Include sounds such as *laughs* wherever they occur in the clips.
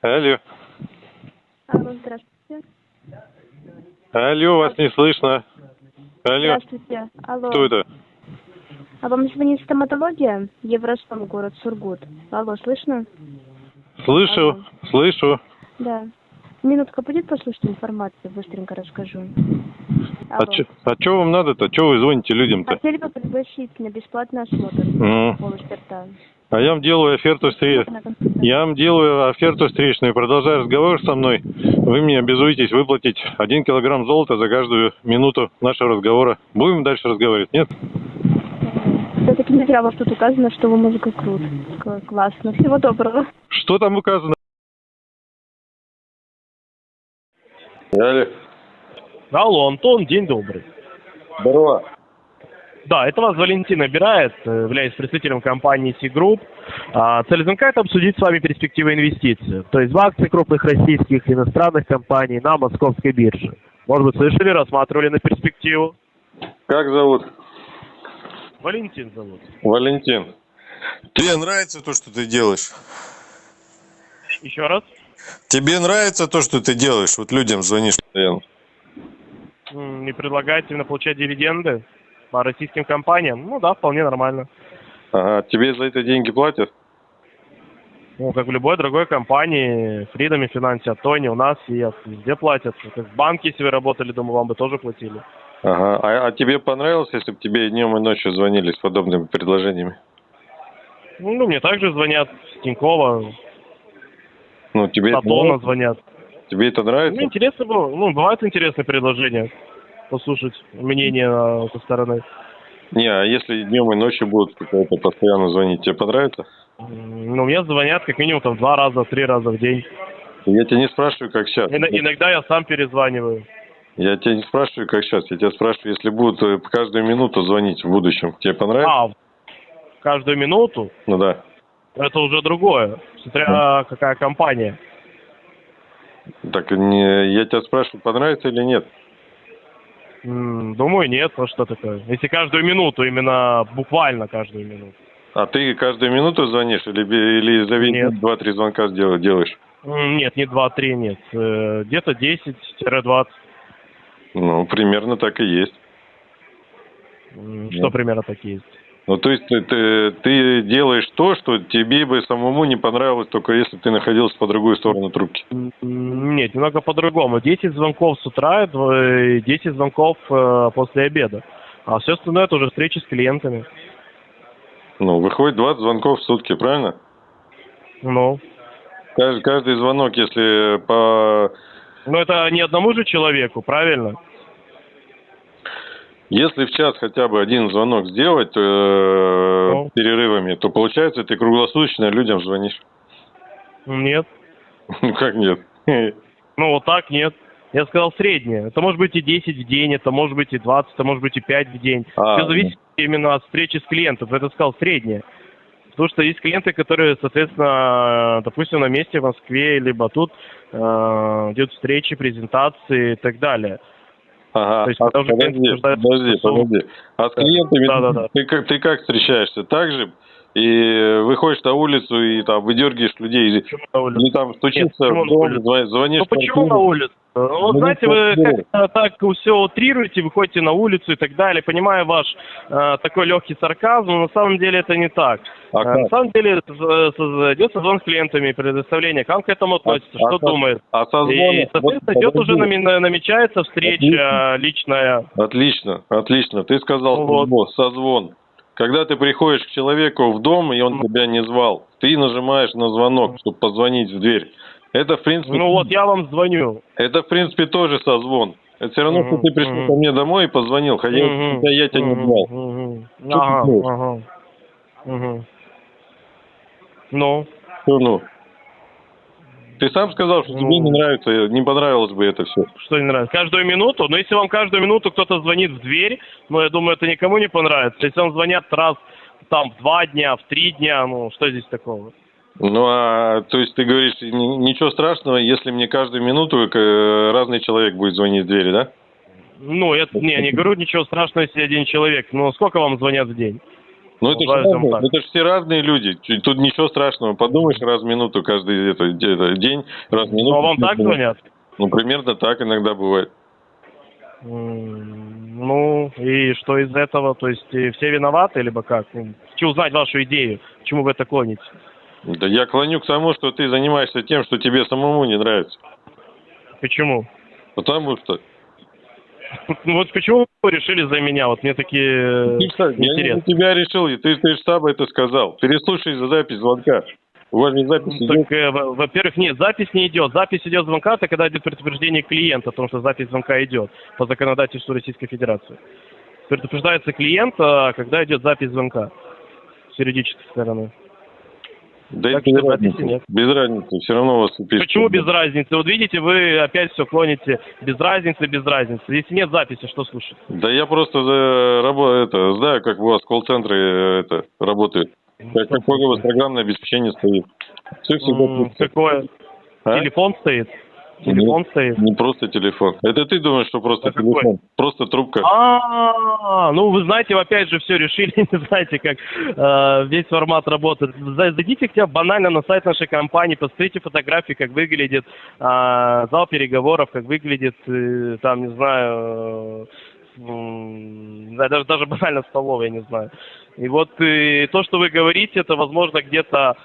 Алло. Алло, здравствуйте. Алло, вас не слышно. Алло. Здравствуйте. Алло. Кто это? А вам звонит стоматология? Евростом, город Сургут. Алло, слышно? Слышу, Алло. слышу. Да. Минутка будет послушать информацию, быстренько расскажу. А Алло. чё, а чё вам надо-то? Чё вы звоните людям-то? Хотели бы пригласить на бесплатный осмотр М. полости рта. А я вам делаю оферту встреч. На консультацию. Я вам делаю оферту встречную. Продолжая разговор со мной, вы мне обязуетесь выплатить один килограмм золота за каждую минуту нашего разговора. Будем дальше разговаривать, нет? Все-таки не зря у вас тут указано, что вы музыка крут. Классно. Всего доброго. Что там указано? Алло. Алло, Антон, день добрый. Здорово. Да, это вас Валентин набирает, э, являюсь представителем компании C-Group. А, Цель звонка – это обсудить с вами перспективы инвестиций, то есть в акции крупных российских и иностранных компаний на московской бирже. Может быть, слышали, рассматривали на перспективу? Как зовут? Валентин зовут. Валентин. Тебе нравится то, что ты делаешь? Еще раз? Тебе нравится то, что ты делаешь? Вот людям звонишь постоянно. Не предлагаете именно получать дивиденды по российским компаниям? Ну да, вполне нормально. Ага, тебе за это деньги платят? Ну, как в любой другой компании, Freedom и Finance, Тони у нас и везде платят. Как в банке, если вы работали, думаю, вам бы тоже платили. Ага. А, а тебе понравилось, если бы тебе днем и ночью звонили с подобными предложениями? Ну, мне также звонят с Тинькова, Ну, тебе Сатона звонят. Тебе это нравится? Ну, интересно было. Ну, бывают интересные предложения. Послушать мнение э, со стороны. Не, а если днем и ночью будут какая-то постоянно звонить, тебе понравится? Ну, мне звонят как минимум там два раза, три раза в день. Я тебя не спрашиваю, как сейчас. Ина- иногда я сам перезваниваю. Я тебя не спрашиваю, как сейчас. Я тебя спрашиваю, если будут э, каждую минуту звонить в будущем. Тебе понравится? А, каждую минуту Ну да. это уже другое. Смотря какая компания. Так не, я тебя спрашиваю, понравится или нет? Думаю, нет, а что такое. Если каждую минуту, именно буквально каждую минуту. А ты каждую минуту звонишь или, или за весь два-три звонка делаешь? Нет, не 2-3, нет. Э, Где-то 10-20. Ну, примерно так и есть. М, Нет. Что примерно такие есть? Ну, то есть ты, ты, ты делаешь то, что тебе бы самому не понравилось, только если ты находился по другую сторону трубки. Нет, немного по-другому. 10 звонков с утра, дв- 10 звонков э, после обеда. А все остальное это уже встречи с клиентами. Ну, выходит 20 звонков в сутки, правильно? Ну, Каждый, каждый звонок, если по... но это не одному же человеку, правильно? Если в час хотя бы один звонок сделать э, Ну. перерывами, то получается ты круглосуточно людям звонишь. Нет. Ну, как нет? Ну, вот так нет. Я сказал среднее. Это может быть и 10 в день, это может быть и 20, это может быть и 5 в день. А, Все зависит именно от встречи с клиентом. Это сказал среднее. Потому что есть клиенты, которые, соответственно, допустим, на месте в Москве, либо тут э, идут встречи, презентации и так далее. Ага, То есть а, подожди, подожди, подожди. А с Да. клиентами Да-да-да. Ты, как, ты как встречаешься? Так же? И выходишь на улицу и там выдергиваешь людей, Почему на или там стучишься почему в дом, звонишь Ну почему на улице? Ну, Ну, знаете, вы квартиру. как-то так все утрируете, выходите на улицу и так далее. Понимаю ваш э, такой легкий сарказм, но на самом деле это не так. А Э, как? на самом деле идет созвон с клиентами, предоставление. Как он к этому относится, а что как? думает? А созвон... И, соответственно, вот идет уже нами- намечается встреча личная. Отлично, отлично. Ты сказал Ну вот. созвон. Когда ты приходишь к человеку в дом, и он тебя не звал, ты нажимаешь на звонок, чтобы позвонить в дверь. Это, в принципе, Ну вот я вам звоню. это, в принципе, тоже созвон. Это все равно, что ты пришел ко мне домой и позвонил, хотя я тебя не звал. Ага, ага. Ну, Что ну? Ты сам сказал, что тебе Ну. не нравится, не понравилось бы это все. что не нравится? Каждую минуту? Но если вам каждую минуту кто-то звонит в дверь, ну, я думаю, это никому не понравится. Если вам звонят раз там в два дня, в три дня, ну, что здесь такого? Ну, а, то есть ты говоришь, ни- ничего страшного, если мне каждую минуту э, разный человек будет звонить в двери, да? Ну, я не, не говорю ничего страшного, если один человек. Ну, сколько вам звонят в день? Ну это же так. это ж все разные люди. Тут ничего страшного. Подумаешь раз в минуту каждый это, это, день, раз в минуту. Ну, а вам так звонят? Ну, примерно так иногда бывает. Ну, и что из этого? То есть э, все виноваты, либо как? Ну, Хочу узнать вашу идею, к чему вы это клоните. Да я клоню к тому, что ты занимаешься тем, что тебе самому не нравится. Почему? Потому что... Ну *laughs* вот почему вы решили за меня? Вот мне такие Ты ж сам- я не за тебя решил, и ты, ты же сам это сказал. Переслушай за запись звонка. У вас же запись идет. Так, э, во- во-первых, нет, запись не идет. Запись идет звонка, это когда идет предупреждение клиента о том, что запись звонка идет по законодательству Российской Федерации. Предупреждается клиент, а, когда идет запись звонка с юридической стороны. Да так без записи разницы. нет. Без разницы. Все равно у вас пишут. Почему без разницы? Вот видите, вы опять все клоните без разницы, без разницы. Если нет записи, что слушать? Да я просто за, рабо- это, знаю, как у вас колл-центры э, это, работают. Как, какое у вас программное обеспечение стоит. Все всегда. Какое? А? Телефон стоит? Телефон Нет, стоит? Не просто телефон. Это ты думаешь, что просто А какой? телефон? Просто трубка. А, ну вы знаете, вы опять же все решили, *laughs* не знаете, как э, весь формат работает. За- Зайдите хотя бы банально на сайт нашей компании, посмотрите фотографии, как выглядит э, зал переговоров, как выглядит, э, там, не знаю, э, да, даже, даже банально столовая, я не знаю. И вот э, то, что вы говорите, это, возможно, где-то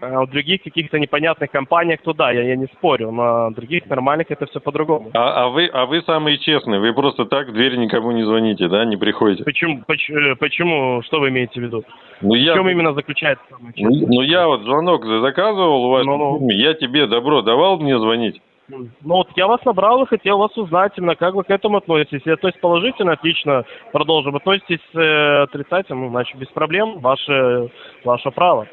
э, в других каких-то непонятных компаниях, то да, я, я не спорю, на других нормальных это все по-другому. А, а вы, а вы самые честные. Вы просто так в дверь никому не звоните, да, не приходите. Почему, поч- э, почему, что вы имеете в виду? Ну В я, чем именно заключается самое ну, честное? ну, я вот звонок за- заказывал у вас, Ну-ну. я тебе добро давал мне звонить. Ну вот я вас набрал и хотел вас узнать именно, как вы к этому относитесь. Если то есть положительно, отлично, продолжим. Относитесь э, отрицательно, ну, значит, без проблем, ваше, ваше право.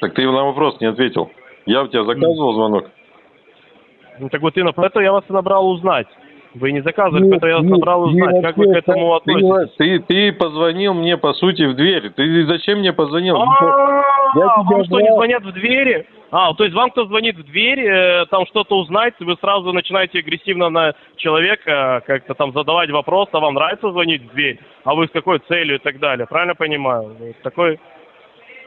Так ты на вопрос не ответил. Я у тебя заказывал звонок? Ну, так вот именно поэтому я вас и набрал узнать. Вы не заказывали, поэтому я вас Нет, набрал нет, узнать, как вы к нет, этому относитесь. Ты, ты позвонил мне, по сути, в дверь. Ты зачем мне позвонил? Я А, тебя вам что, не звонят в двери? А, то есть вам кто звонит в дверь, э, там что-то узнать, вы сразу начинаете агрессивно на человека как-то там задавать вопрос, а вам нравится звонить в дверь, а вы с какой целью и так далее, правильно понимаю? Вот Такой,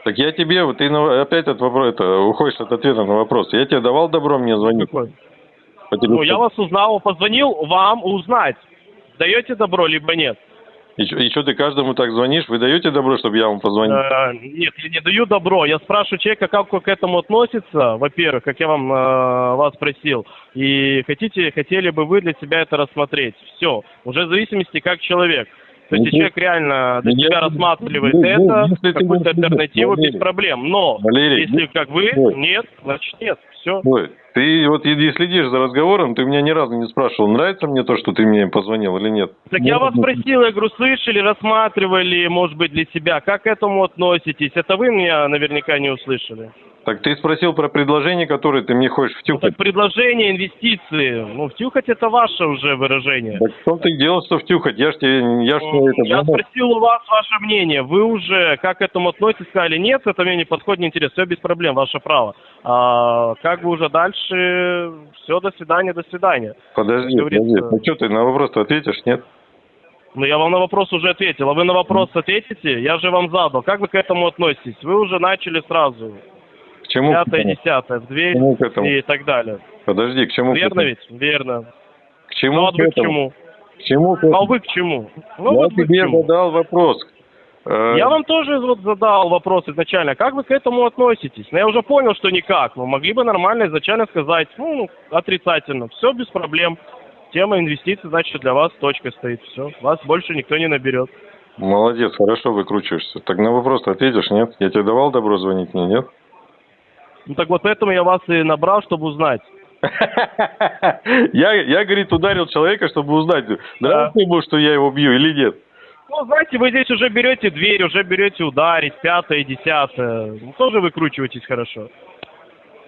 Так я тебе, вот ты опять от вопроса, это, уходишь от ответа на вопрос. Я тебе давал добро мне. По Ну, я вас узнал, позвонил вам узнать, даете добро, либо нет. И, что ты каждому так звонишь? Вы даете добро, чтобы я вам позвонил? Э, нет, я не даю добро. Я спрашиваю человека, как он к этому относится, во-первых, как я вам э, вас просил, и хотите, хотели бы вы для себя это рассмотреть. Все, уже в зависимости как человек. То есть, Ну, человек реально для ну, себя рассматривает ну, это, какую-то альтернативу, без проблем. Но, если как вы, нет, значит нет. Все. Ты вот следишь за разговором, ты меня ни разу не спрашивал, нравится мне то, что ты мне позвонил или нет? Так я вас спросил, я говорю, слышали, рассматривали, может быть, для себя. Как к этому относитесь? Это вы меня наверняка не услышали. Так ты спросил про предложение, которое ты мне хочешь Ну, втюхать. так предложение, инвестиции. Ну, втюхать это ваше уже выражение. Так что ты делал, что втюхать? Я ж тебе, я ж тебе это... Я спросил у вас ваше мнение. Вы уже как к этому относитесь? Сказали, нет, это мне не подходит, не интересно. Все без проблем, ваше право. А, как бы уже дальше, все, до свидания, до свидания. Подожди, подожди. Ну что, ты на вопрос ответишь, нет? Ну, я вам на вопрос уже ответил. А вы на вопрос ответите? Я же вам задал. Как вы к этому относитесь? Вы уже начали сразу. К чему? Пятое, десятое, в дверь и так далее. Подожди, к чему? Верно ведь? Верно. К чему? Ну, а к к чему? К чему? А вы к чему? Ну, Я вот тебе чему? задал вопрос. Э, Я вам тоже вот задал вопрос изначально, как вы к этому относитесь? Но я уже понял, что никак. Вы могли бы нормально изначально сказать, ну, отрицательно. Все без проблем. Тема инвестиций, значит, для вас точка стоит. Все. Вас больше никто не наберет. Молодец, хорошо выкручиваешься. Так на вопрос ответишь, нет? Я тебе давал добро звонить мне, нет? Ну так вот поэтому я вас и набрал, чтобы узнать. *laughs* Я, я, говорит, ударил человека, чтобы узнать, нравится ему, что я его бью или нет. Ну, знаете, вы здесь уже берете дверь, уже берете ударить, пятое, десятое. Ну, тоже выкручиваетесь хорошо.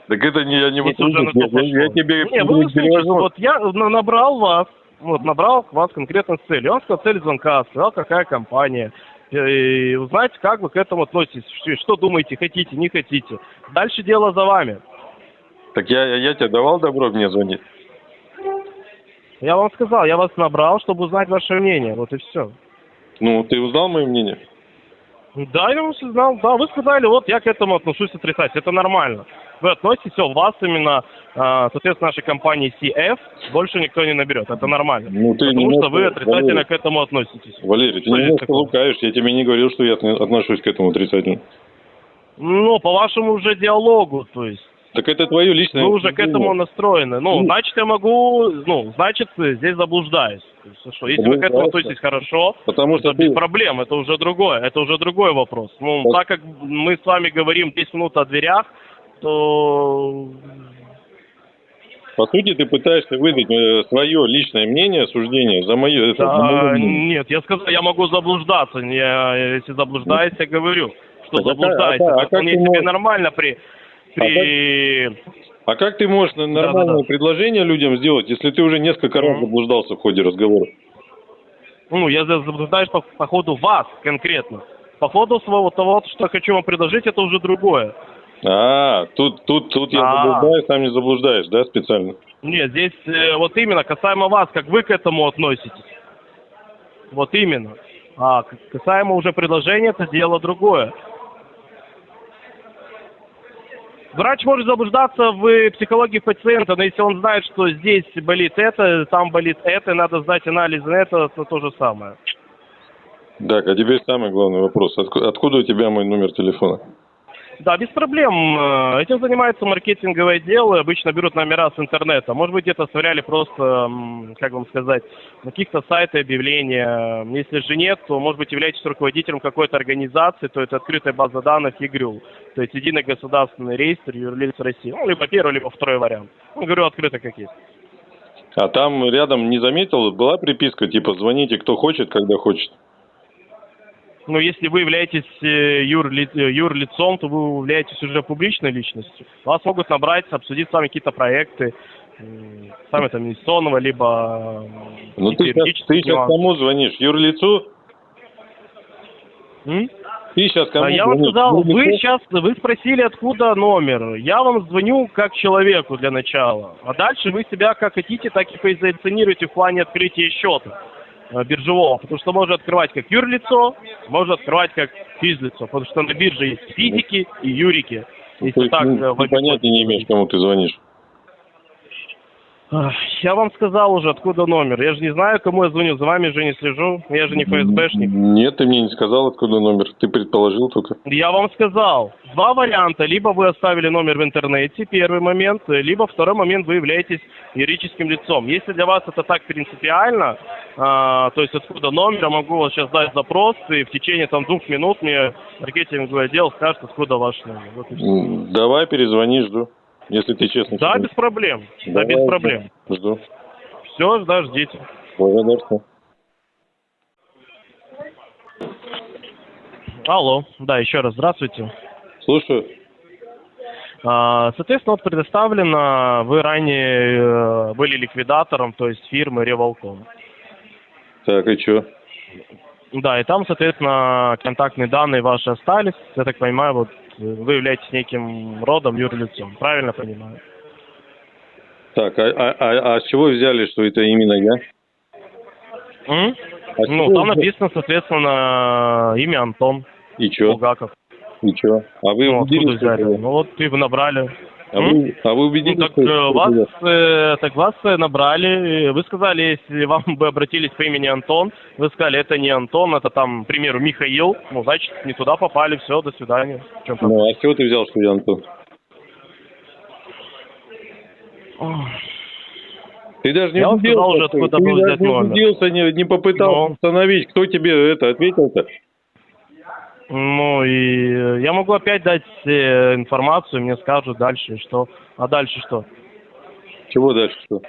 Так это не, я не выкручиваюсь. я, я тебе Не, вы перевожу. вот я на- набрал вас, вот, набрал вас конкретно с целью. Он сказал цель звонка, сказал, какая компания. И узнать, как вы к этому относитесь, что- что думаете, хотите, не хотите. Дальше дело за вами. Так я, я тебе давал добро мне звонить? Я вам сказал, я вас набрал, чтобы узнать ваше мнение. Вот и все. Ну, ты узнал мое мнение? Да, я вас знал. Да, вы сказали, вот я к этому отношусь отрицательно. Это нормально. Вы относитесь, все, вас именно, а, соответственно, нашей компании CF больше никто не наберет. Это нормально. Ну, ты Потому немножко, что вы отрицательно Валерий. к этому относитесь. Валерий, ты Что немножко лукаешь, я тебе не говорил, что я отно- отношусь к этому отрицательно. Ну, по вашему уже диалогу, то есть. Так это твое личное... Вы уже к этому настроены. Ну, Ну. значит, я могу, ну, значит, здесь заблуждаюсь. Что, если вы к этому относитесь хорошо, Потому что это без ты... проблем, это уже другое, это уже другой вопрос. Ну, Вот. так как мы с вами говорим 10 минут о дверях, то По сути, ты пытаешься выдать свое личное мнение, суждение за мое... за Да, мое мнение. нет, я сказал, я могу заблуждаться. Я, если заблуждаюсь, я говорю, что Так а как- заблуждаюсь. а как- а Это как вполне ты себе можешь- нормально при... при... А как ты можешь нормальное Да-да-да. предложение людям сделать, если ты уже несколько раз Мгм. заблуждался в ходе разговора? Ну, я за- заблуждаюсь по, по ходу вас конкретно. По ходу своего того, что я хочу вам предложить, это уже другое. А, тут, тут, тут я А. заблуждаюсь, сам не заблуждаешь, да, специально? Нет, здесь э, вот именно касаемо вас, как вы к этому относитесь. Вот именно. А касаемо уже предложения, это дело другое. Врач может заблуждаться в психологии пациента, но если он знает, что здесь болит это, там болит это, надо сдать анализ на это, то то же самое. Так, а теперь самый главный вопрос. Отку- Откуда у тебя мой номер телефона? Да, без проблем. Э, Этим занимается маркетинговый отдел, и обычно берут номера с интернета. Может быть, где-то сверяли просто, как вам сказать, на каких-то сайтах объявления. Если же нет, то, может быть, являетесь руководителем какой-то организации, то это открытая база данных ЕГРЮЛ. То есть единый государственный реестр юрлиц России. Ну, либо первый, либо второй вариант. Ну, говорю, открыто как есть. А там рядом не заметил, была приписка, типа, звоните кто хочет, когда хочет. Но если вы являетесь э, юрли- э, юрлицом, то вы являетесь уже публичной личностью. Вас могут набрать, обсудить с вами какие-то проекты, сами там инвестиционного, либо Ну ты сейчас, ты сейчас кому звонишь? Юрлицу? М? Ты сейчас кому А я вам сказал, вы сейчас, вы спросили, откуда номер. Я вам звоню как человеку для начала. А дальше вы себя как хотите, так и позиционируете в плане открытия счета биржевого. Потому что можно открывать как юрлицо, можно открывать как физлицо. Потому что на бирже есть физики и юрики. Если есть, так, ну, э, ты понятия не имеешь, кому ты звонишь. Я вам сказал уже, откуда номер. Я же не знаю, кому я звоню. За вами же не слежу. Я же не ФСБшник. Нет, ты мне не сказал, откуда номер. Ты предположил только. Я вам сказал, два варианта. Либо вы оставили номер в интернете, первый момент, либо второй момент, вы являетесь юридическим лицом. Если для вас это так принципиально, а, то есть откуда номер, я могу вот сейчас дать запрос, и в течение там двух минут мне маркетинговый отдел скажет, откуда ваш номер. Вот Давай перезвони, жду. Если ты честно. Да, без проблем. Да, Давай, без проблем. Жду. Все, да, ждите. Благодарствую. Алло, да, еще раз здравствуйте. Слушаю. А, Соответственно, вот предоставлено, вы ранее э, были ликвидатором, то есть фирмы Револком. Так, и что? Да, и там, соответственно, контактные данные ваши остались. Я так понимаю, вот вы являетесь неким родом юрлицом. Правильно понимаю? Так, а, а, а, а с чего взяли, что это именно я? М? А Ну, там взя- написано, соответственно, имя Антон И что? Булгаков. И что? А вы Ну, откуда взяли? это? Ну, вот вы набрали. А вы, а вы Ну, убедились, так что э, вас, э, так вас э, набрали. Вы сказали, если вам бы обратились по имени Антон, вы сказали, это не Антон, это там, к примеру, Михаил. Ну, значит, не туда попали, все, до свидания. Ну, а с чего ты взял, что я Антон? Ты даже не Я убедился, уже, ты был даже не убедился, не, не попытался Ну. установить, кто тебе это ответил-то. Ну и э, я могу опять дать э, информацию, мне скажут дальше что. А дальше что? Чего дальше что?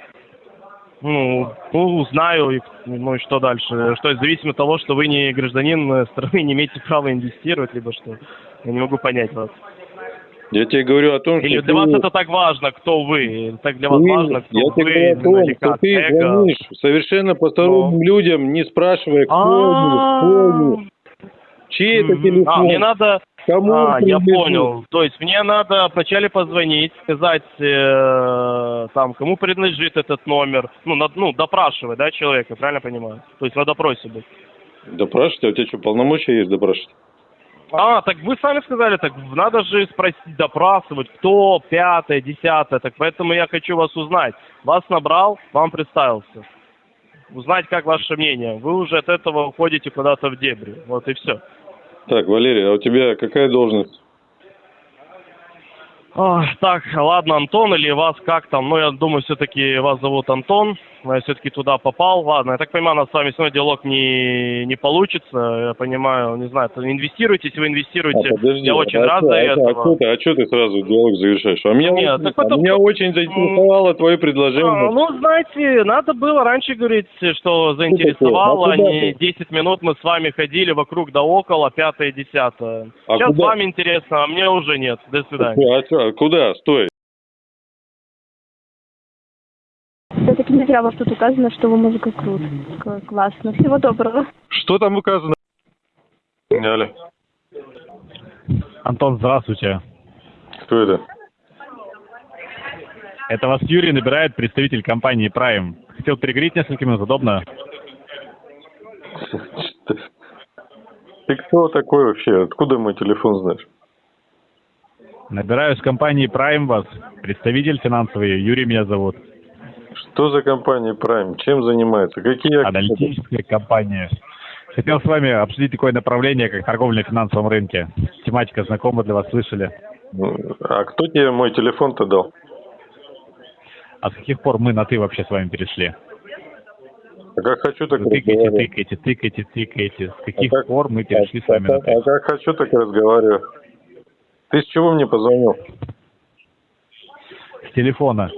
Ну, ну, узнаю, и, ну и что дальше? Что, зависимо от того, что вы не гражданин э, страны, не имеете права инвестировать, либо что? Я не могу понять вас. Я тебе говорю о том, что Или ты, для вас это так важно, кто вы? Или Так для вас ты- важно, кто я вы? тебе говорю о или том, что ты звонишь совершенно посторонним людям, не спрашивая, кто они, кто они, чей это телефон, А, мне надо... кому А, я понял. То есть мне надо вначале позвонить, сказать, э, там, кому принадлежит этот номер. Ну, на- ну, допрашивать, да, человека, правильно понимаю? То есть на допросе быть. Допрашивать? А у тебя что, полномочия есть допрашивать? А, так вы сами сказали, так надо же спросить, допрашивать, кто пятое, десятое, так поэтому я хочу вас узнать. Вас набрал, вам представился. Узнать, как ваше мнение. Вы уже от этого уходите куда-то в дебри. Вот и все. Так, Валерий, а у тебя какая должность? Ой, так, ладно, Антон или вас как там? Ну, я думаю, все-таки вас зовут Антон. Я все-таки туда попал. Ладно, я так понимаю, у нас с вами сегодня диалог не, не получится. Я понимаю, не знаю, если вы инвестируете. А, подожди, я очень а рад чё- за а, этого. А что ты, а чё ты сразу диалог завершаешь? А меня, Нет, очень- так а это- меня очень заинтересовало твое предложение. А, ну, знаете, надо было раньше говорить, что заинтересовало, А а не ты? 10 минут мы с вами ходили вокруг да около, пятое, десятое. А Сейчас куда? вам интересно, а мне уже нет. До свидания. А, а куда? Стой. Вас тут указано, что вы музыка крут. Классно. Всего доброго. Что там указано? Алло. Антон, здравствуйте. Кто это? Это вас Юрий набирает представитель компании Prime. Хотел переговорить несколько минут, удобно? Ты кто такой вообще? Откуда мой телефон знаешь? Набираю с компании Prime вас. Представитель финансовый, Юрий меня зовут. Что за компания Prime? Чем занимается? Какие акции? Аналитическая компания. Хотел с вами обсудить такое направление, как торговля на финансовом рынке. Тематика знакома для вас, слышали? Ну, А кто тебе мой телефон-то дал? А с каких пор мы на «ты» вообще с вами перешли? А как хочу, так Вы тыкаете, разговариваю. тыкаете, тыкаете, тыкаете. С каких А как- пор мы перешли с вами а, на как- а «ты»? как хочу, так и разговариваю. Ты с чего мне позвонил? С телефона.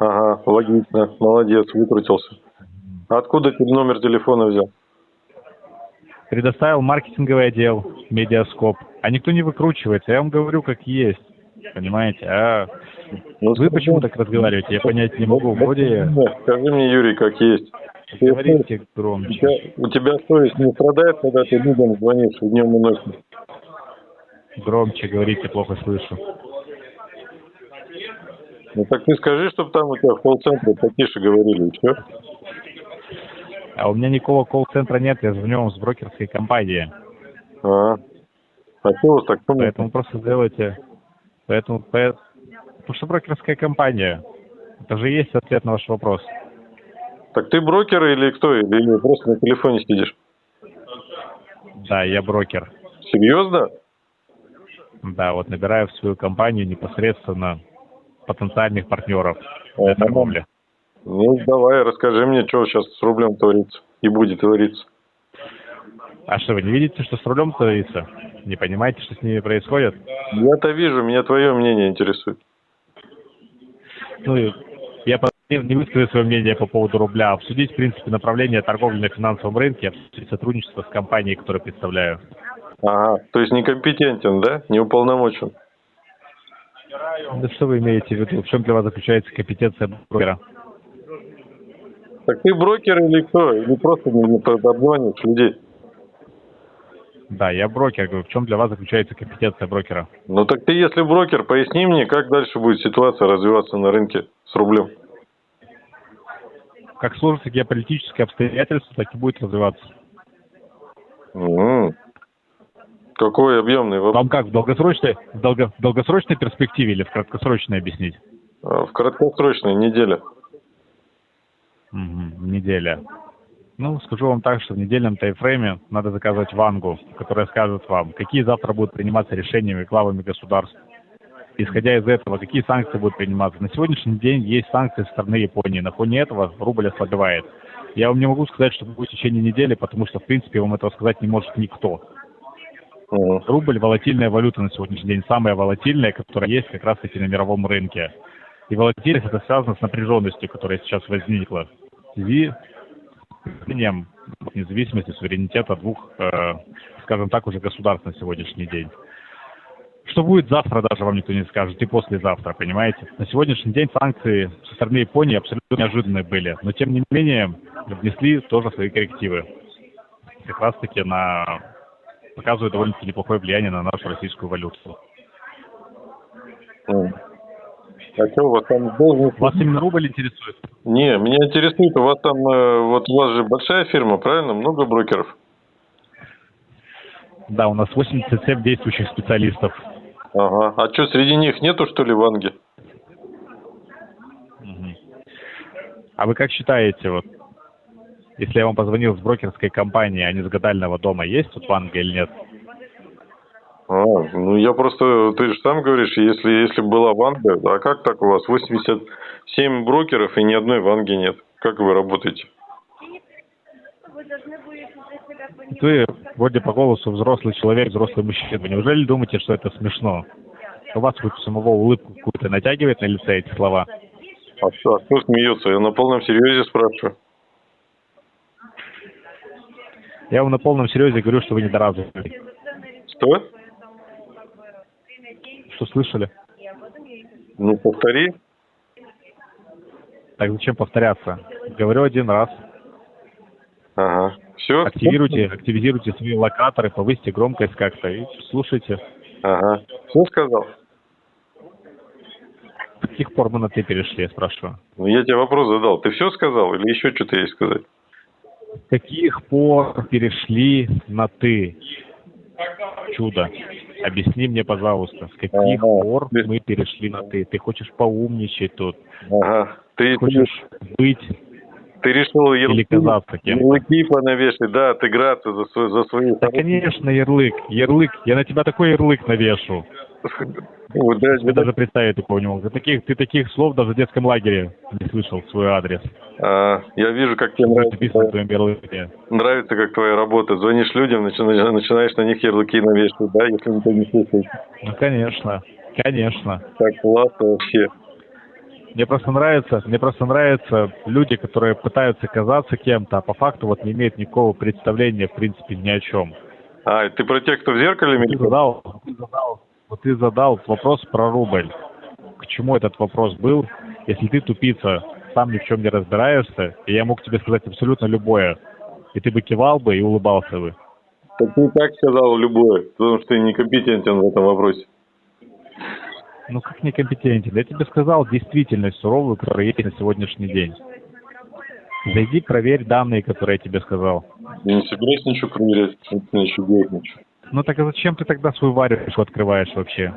Ага, логично. Молодец, выкрутился. А откуда ты номер телефона взял? Предоставил маркетинговый отдел, медиаскоп. А никто не выкручивается, я вам говорю, как есть. Понимаете? А Ну, вы почему так разговариваете? Я понять не могу. Вроде Скажи мне, Юрий, как есть. Говорите У громче. тебя, у тебя совесть не страдает, когда ты людям звонишь днем и ночью? Громче говорите, плохо слышу. Ну так ты скажи, чтобы там у тебя в колл-центре потише говорили, и все. А у меня никакого колл-центра нет, я звоню вам с брокерской компании. А, а что у вас так шумно? Поэтому просто сделайте... Поэтому... по- Потому что брокерская компания. Это же есть ответ на ваш вопрос. Так ты брокер или кто? Или просто на телефоне сидишь? Да, я брокер. Серьезно? Да, вот набираю в свою компанию непосредственно потенциальных партнеров А, для торговли. Ну, давай, расскажи мне, что сейчас с рублем творится и будет твориться. А что, вы не видите, что с рулем творится? Не понимаете, что с ними происходит? Я-то вижу, меня твое мнение интересует. Ну, я не высказал свое мнение по поводу рубля, обсудить, в принципе, направление торговли на финансовом рынке, обсудить сотрудничество с компанией, которую представляю. Ага, то есть некомпетентен, да? Не уполномочен. Да что вы имеете в виду? В чем для вас заключается компетенция брокера? Так ты брокер или кто? Или просто не, обзваниваешь людей? Да, я брокер. Говорю, в чем для вас заключается компетенция брокера? Ну так ты, если брокер, поясни мне, как дальше будет ситуация развиваться на рынке с рублем. Как сложатся геополитические обстоятельства, так и будет развиваться. М. Какой объемный вопрос. Вам как, в долгосрочной, в долго- в долгосрочной перспективе или в краткосрочной объяснить? А, В краткосрочной неделе. Мгм, неделя. Ну, скажу вам так, что в недельном таймфрейме надо заказывать вангу, которая скажет вам, какие завтра будут приниматься решениями главами государств. Исходя из этого, какие санкции будут приниматься. На сегодняшний день есть санкции со стороны Японии. На фоне этого рубль ослабевает. Я вам не могу сказать, что будет в течение недели, потому что, в принципе, вам этого сказать не может никто. Мгм. Рубль – волатильная валюта на сегодняшний день, самая волатильная, которая есть как раз-таки на мировом рынке. И волатильность это связано с напряженностью, которая сейчас возникла в связи с независимости, суверенитета двух, э, скажем так, уже государств на сегодняшний день. Что будет завтра, даже вам никто не скажет, и послезавтра, понимаете? На сегодняшний день санкции со стороны Японии абсолютно неожиданные были, но тем не менее внесли тоже свои коррективы. Как раз-таки на показывает довольно-таки неплохое влияние на нашу российскую валюту. А что у вас там должность? Вас именно рубль интересует? Не, меня интересует, у вас там, э, вот у вас же большая фирма, правильно? Много брокеров? Да, у нас 87 действующих специалистов. Ага. А что, среди них нету, что ли, Ванги? А вы как считаете, вот, если я вам позвонил с брокерской компании, а не с гадального дома, есть тут Ванга или нет? А, ну я просто, ты же сам говоришь, если, если была Ванга, а как так у вас? 87 брокеров и ни одной Ванги нет. Как вы работаете? Вы вроде по голосу взрослый человек, взрослый мужчина. Вы Неужели думаете, что это смешно? У вас хоть самого улыбку какую-то натягивает на лице эти слова? А что, а кто смеется? Я на полном серьезе спрашиваю. Я вам на полном серьезе говорю, что вы недоразвитый. Что? Что слышали? Ну, повтори. Так зачем повторяться? Говорю один раз. Ага. Все? Активируйте, активизируйте свои локаторы, повысьте громкость как-то и слушайте. Ага. Все сказал? С каких пор мы на ты перешли, я спрашиваю? Ну, я тебе вопрос задал. Ты все сказал или еще что-то есть сказать? С каких пор перешли на ты? Чудо. Объясни мне, пожалуйста, с каких Ага. пор мы перешли на ты? Ты хочешь поумничать тут? Ага. Ты, Хочешь быть ты решил ярлыки, ярлыки понавешать, да, отыграться за, свой, за свои... Да, конечно, ярлык. Ярлык. Я на тебя такой ярлык навешу. Ну, да, Тебе даже представить такого не мог. Ты таких, ты таких слов даже в детском лагере не слышал в свой адрес. А, я вижу, как тебе нравится, нравится, как твоя работа. Звонишь людям, начинаешь, начинаешь на них ярлыки навешивать, да, если никто не слушает. Ну, конечно. Конечно. Так классно вообще. Мне просто нравится, мне просто нравятся люди, которые пытаются казаться кем-то, а по факту вот не имеют никакого представления, в принципе, ни о чем. А, ты про тех, кто в зеркале Ты задал, ты задал, вот ты задал вопрос про рубль. К чему этот вопрос был? Если ты тупица, сам ни в чем не разбираешься, и я мог тебе сказать абсолютно любое, и ты бы кивал бы и улыбался бы. Так и так сказал любое, потому что ты некомпетентен в этом вопросе. Ну как некомпетентен? Я тебе сказал действительность суровую, которая есть на сегодняшний день. Зайди, проверь данные, которые я тебе сказал. Я не собираюсь ничего проверять, мне еще делать ничего. Ну так а зачем ты тогда свою варежку открываешь вообще?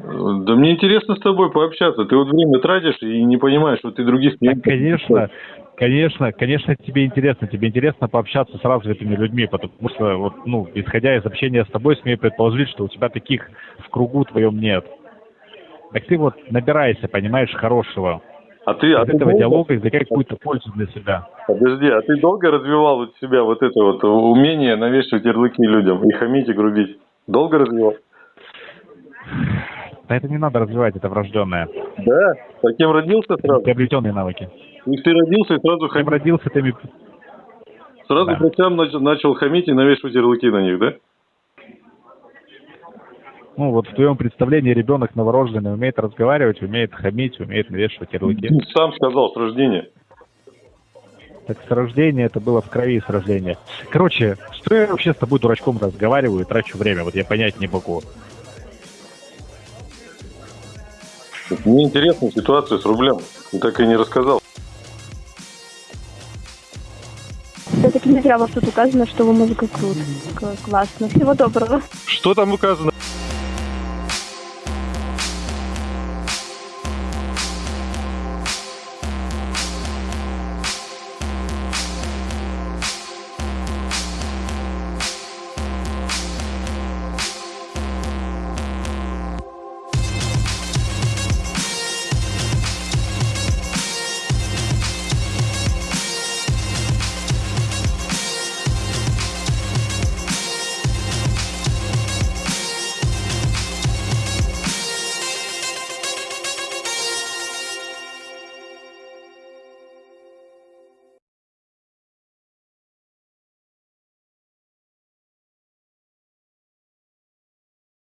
Да мне интересно с тобой пообщаться. Ты вот время тратишь и не понимаешь, что ты других Так, клиентов... конечно, конечно, конечно, тебе интересно. Тебе интересно пообщаться с развитыми людьми, потому что, вот, ну, исходя из общения с тобой, смею предположить, что у тебя таких в кругу твоем нет. Так ты вот набирайся, понимаешь, хорошего. А ты, а ты этого долго- диалога извлекай какую-то пользу для себя. Подожди, а ты долго развивал у себя вот это вот умение навешивать ярлыки людям и хамить и грубить? Долго развивал? Да это не надо развивать, это врожденное. Да? Таким родился сразу? Приобретенные навыки. И ты родился и сразу хамить? родился, теми... Сразу Да. врачам нач- начал хамить и навешивать ярлыки на них, да? Ну, вот в твоем представлении ребенок новорожденный умеет разговаривать, умеет хамить, умеет навешивать ярлыки. Сам сказал с рождения. Так с рождения это было в крови с рождения. Короче, что я вообще с тобой дурачком разговариваю и трачу время? Вот я понять не могу. Мне интересна ситуация с рублем. Ты так и не рассказал. Все-таки не зря у вас тут указано, что вы музыка крут. Классно. Всего доброго. Что там указано?